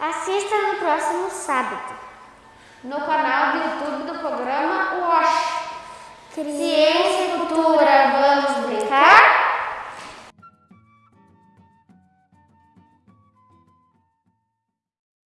Assista no próximo sábado. No canal do YouTube do programa WASH.